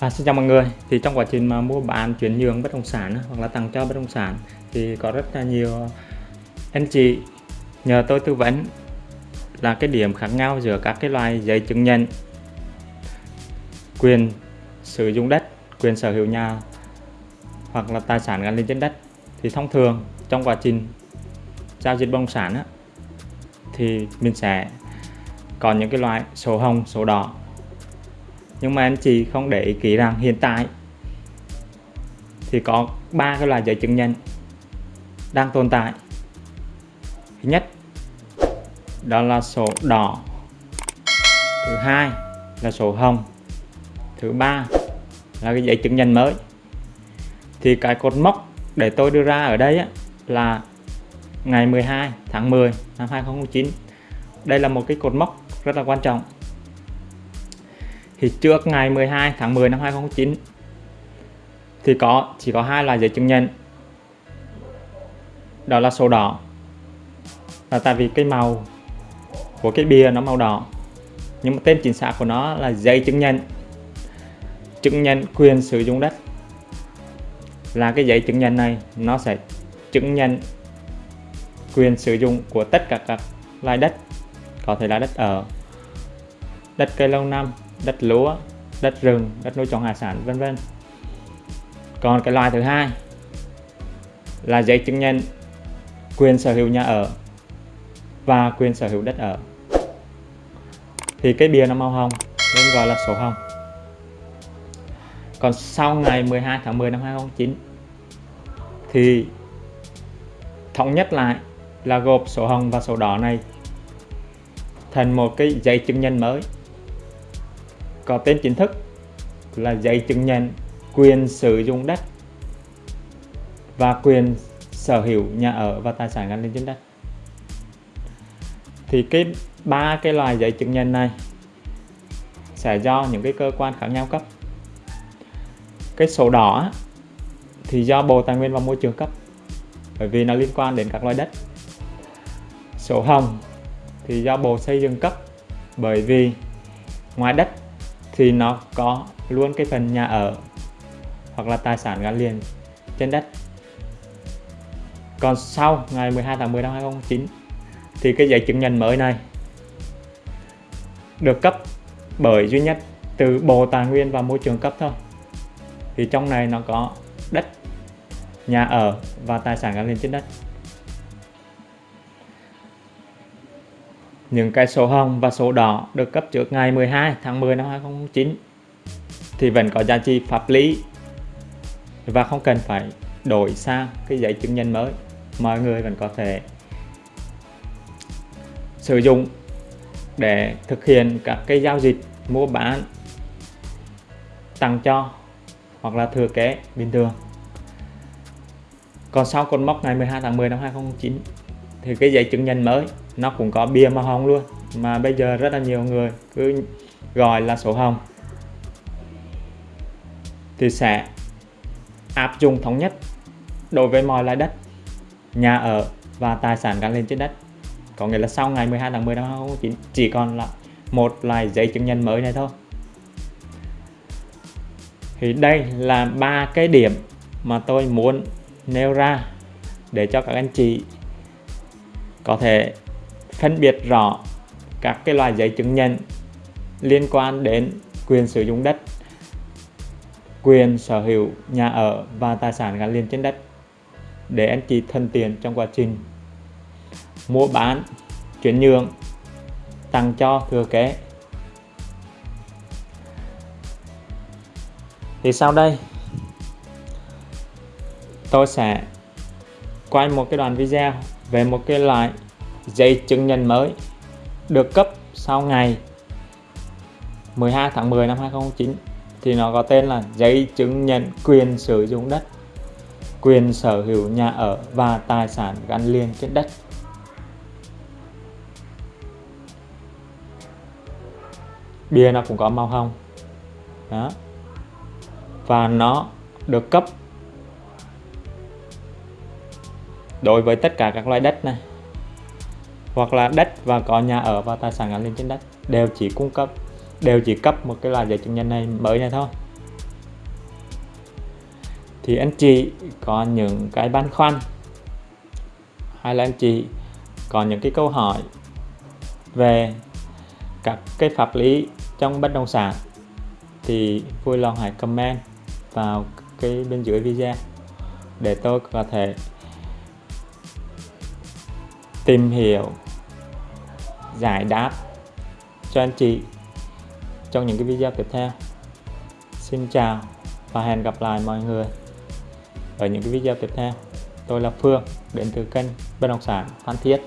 À, xin chào mọi người. Thì trong quá trình mà mua bán chuyển nhượng bất động sản hoặc là tặng cho bất động sản thì có rất là nhiều anh chị nhờ tôi tư vấn là cái điểm khác nhau giữa các cái loại giấy chứng nhận quyền sử dụng đất quyền sở hữu nhà hoặc là tài sản gắn liền trên đất. Thì thông thường trong quá trình giao dịch bất động sản á, thì mình sẽ có những cái loại sổ hồng sổ đỏ nhưng mà anh chị không để ý kỹ rằng hiện tại thì có ba cái loại giấy chứng nhận đang tồn tại. Thứ nhất đó là sổ đỏ. Thứ hai là sổ hồng. Thứ ba là cái giấy chứng nhận mới. Thì cái cột mốc để tôi đưa ra ở đây á, là ngày 12 tháng 10 năm 2009 đây là một cái cột mốc rất là quan trọng thì trước ngày 12 tháng 10 năm 2009 thì có, chỉ có hai loại giấy chứng nhận. Đó là sổ đỏ là tại vì cái màu của cái bìa nó màu đỏ, nhưng mà tên chính xác của nó là giấy chứng nhận. Chứng nhận quyền sử dụng đất là cái giấy chứng nhận này, nó sẽ chứng nhận quyền sử dụng của tất cả các loại đất, có thể là đất ở, đất cây lâu năm đất lúa, đất rừng, đất nuôi trồng hải sản, vân vân. Còn cái loại thứ hai là giấy chứng nhận quyền sở hữu nhà ở và quyền sở hữu đất ở. Thì cái bìa nó màu hồng, nên gọi là sổ hồng. Còn sau ngày 12 tháng 10 năm 2009 thì thống nhất lại là gộp sổ hồng và sổ đỏ này thành một cái giấy chứng nhận mới có tên chính thức là giấy chứng nhận quyền sử dụng đất và quyền sở hữu nhà ở và tài sản gắn liền trên đất. Thì cái ba cái loại giấy chứng nhận này sẽ do những cái cơ quan khác nhau cấp. Cái sổ đỏ thì do Bộ Tài nguyên và Môi trường cấp, bởi vì nó liên quan đến các loại đất. Sổ hồng thì do Bộ Xây dựng cấp, bởi vì ngoài đất thì nó có luôn cái phần nhà ở hoặc là tài sản gắn liền trên đất. Còn sau ngày 12 tháng 10 năm 2009 thì cái giấy chứng nhận mới này được cấp bởi duy nhất từ Bộ Tài nguyên và Môi trường cấp thôi. Thì trong này nó có đất, nhà ở và tài sản gắn liền trên đất. Những cái sổ hồng và sổ đỏ được cấp trước ngày 12 tháng 10 năm 2009 thì vẫn có giá trị pháp lý. Và không cần phải đổi sang cái giấy chứng nhận mới. Mọi người vẫn có thể sử dụng để thực hiện các cái giao dịch mua bán, tặng cho hoặc là thừa kế bình thường. Còn sau cột mốc ngày 12 tháng 10 năm 2009 thì cái giấy chứng nhận mới nó cũng có bìa màu hồng luôn, mà bây giờ rất là nhiều người cứ gọi là sổ hồng. Thì sẽ áp dụng thống nhất đối với mọi loại đất, nhà ở và tài sản gắn liền trên đất. Có nghĩa là sau ngày 12 tháng 10 năm 2009 chỉ còn là một loại giấy chứng nhận mới này thôi. Thì đây là ba cái điểm mà tôi muốn nêu ra để cho các anh chị có thể phân biệt rõ các cái loại giấy chứng nhận liên quan đến quyền sử dụng đất, quyền sở hữu nhà ở và tài sản gắn liền trên đất để anh chị thân tiền trong quá trình mua bán, chuyển nhượng, tặng cho, thừa kế. Thì sau đây, tôi sẽ quay một cái đoạn video về một cái loại giấy chứng nhận mới được cấp sau ngày 12 tháng 10 năm 2009 thì nó có tên là giấy chứng nhận quyền sử dụng đất, quyền sở hữu nhà ở và tài sản gắn liền trên đất. Bia nó cũng có màu hồng, đó, và nó được cấp đối với tất cả các loại đất này hoặc là đất và có nhà ở và tài sản gắn liền trên đất, đều chỉ cung cấp, đều chỉ cấp một cái loại giấy chứng nhận này mới này thôi. Thì anh chị có những cái băn khoăn hay là anh chị có những cái câu hỏi về các cái pháp lý trong bất động sản thì vui lòng hãy comment vào cái bên dưới video để tôi có thể tìm hiểu giải đáp cho anh chị trong những cái video tiếp theo. Xin chào và hẹn gặp lại mọi người ở những cái video tiếp theo. Tôi là Phương, đến từ kênh bất động sản Phan Thiết.